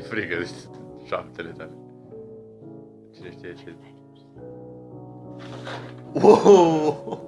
frică de deci șaptele tale. Cine știe ce... Wow!